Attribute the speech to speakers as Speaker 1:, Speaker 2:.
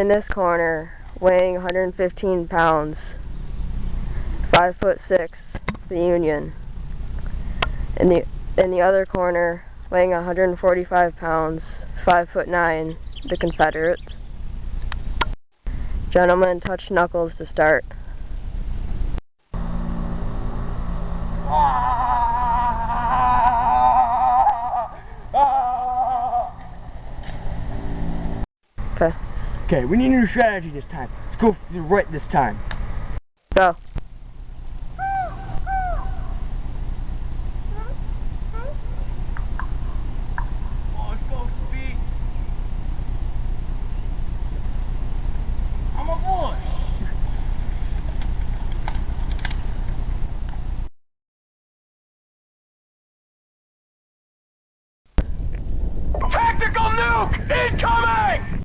Speaker 1: in this corner, weighing 115 pounds, 5 foot 6, the Union. In the in the other corner, weighing 145 pounds, 5 foot 9, the Confederates. Gentlemen, touch knuckles to start. Ah! Ah! Okay.
Speaker 2: Okay, we need a new strategy this time. Let's go for the right this time.
Speaker 1: Go.
Speaker 2: Oh, let's go, speed. I'm a boy. Tactical nuke incoming!